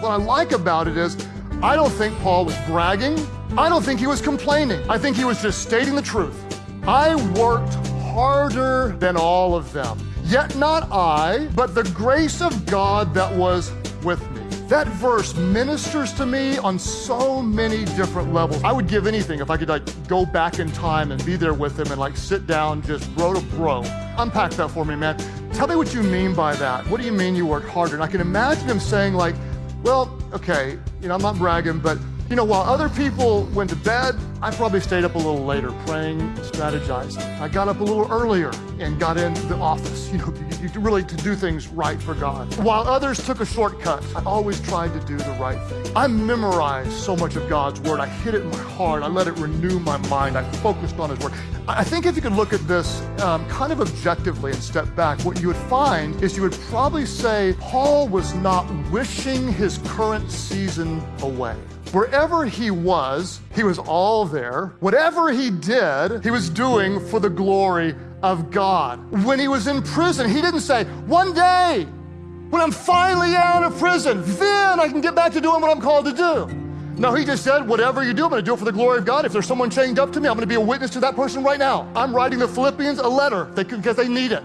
What I like about it is, I don't think Paul was bragging. I don't think he was complaining. I think he was just stating the truth. I worked harder than all of them. Yet not I, but the grace of God that was with me. That verse ministers to me on so many different levels. I would give anything if I could like go back in time and be there with him and like sit down just bro to bro. Unpack that for me, man. Tell me what you mean by that. What do you mean you worked harder? And I can imagine him saying like, well, okay, you know, I'm not bragging, but you know, while other people went to bed, I probably stayed up a little later praying, strategizing. I got up a little earlier and got into the office, you know, really to do things right for God. While others took a shortcut, I always tried to do the right thing. I memorized so much of God's word. I hid it in my heart. I let it renew my mind. I focused on his word. I think if you could look at this um, kind of objectively and step back, what you would find is you would probably say Paul was not wishing his current season away. Wherever he was, he was all there. Whatever he did, he was doing for the glory of God. When he was in prison, he didn't say, one day, when I'm finally out of prison, then I can get back to doing what I'm called to do. No, he just said, whatever you do, I'm gonna do it for the glory of God. If there's someone chained up to me, I'm gonna be a witness to that person right now. I'm writing the Philippians a letter because they need it.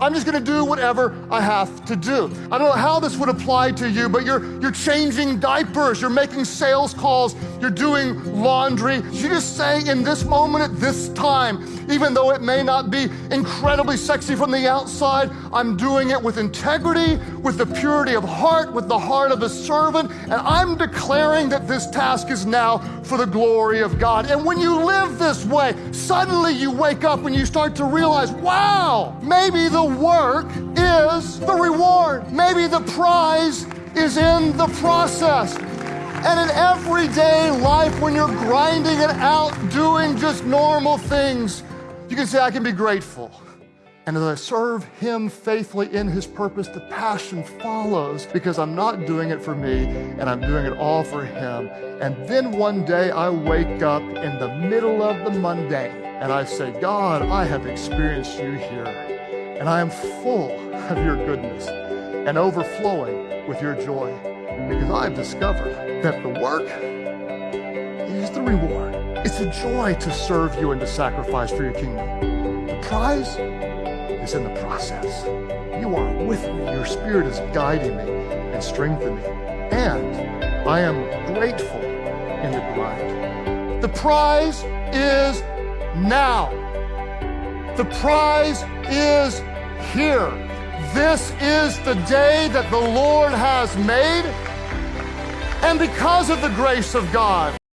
I'm just gonna do whatever I have to do. I don't know how this would apply to you, but you're, you're changing diapers, you're making sales calls, you're doing laundry. You're just saying in this moment at this time, even though it may not be incredibly sexy from the outside, I'm doing it with integrity, with the purity of heart, with the heart of a servant, and I'm declaring that this task is now for the glory of God. And when you live this way, suddenly you wake up and you start to realize, wow, maybe the work is the reward. Maybe the prize is in the process. And in everyday life, when you're grinding it out, doing just normal things, you can say, I can be grateful. And as I serve Him faithfully in His purpose, the passion follows because I'm not doing it for me and I'm doing it all for Him. And then one day I wake up in the middle of the mundane and I say, God, I have experienced you here and I am full of your goodness and overflowing with your joy because I've discovered that the work is the reward. It's a joy to serve you and to sacrifice for your kingdom. The prize is in the process. You are with me. Your spirit is guiding me and strengthening me. And I am grateful in the grind. The prize is now. The prize is here. This is the day that the Lord has made. And because of the grace of God,